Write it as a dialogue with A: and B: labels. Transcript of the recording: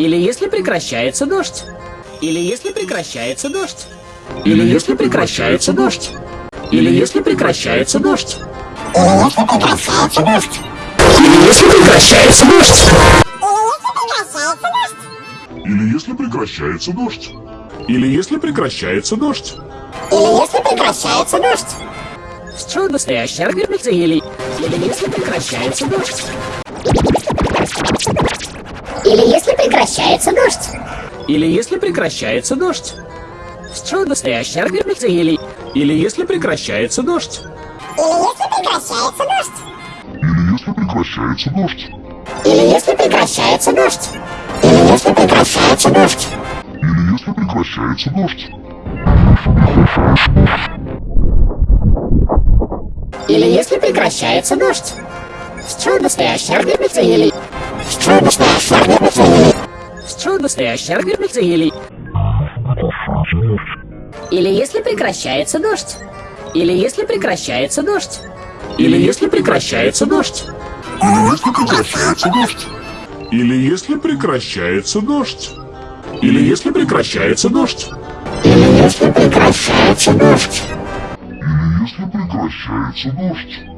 A: Или если прекращается дождь. Или если прекращается дождь. Или если прекращается дождь. Или если прекращается дождь. Или если прекращается дождь.
B: Или если прекращается дождь. Или если прекращается дождь.
C: Или если прекращается дождь.
A: Что настоящий аргумент или или если прекращается дождь.
C: Или если прекращается дождь.
A: Или если прекращается дождь. Что настоящий аргумент или или если прекращается дождь.
C: Или если прекращается дождь.
B: Или если прекращается дождь.
C: Или если прекращается дождь.
B: Или если прекращается дождь.
C: Или если прекращается дождь.
A: Что настоящий аргумент или
C: Что настоящий аргумент или
A: настоящий аргумент или Или если прекращается дождь. Или если прекращается дождь. Или если прекращается дождь.
B: Или если прекращается дождь. Или если прекращается дождь. Или если прекращается дождь.
C: Или если прекращается дождь.
B: Или если прекращается дождь.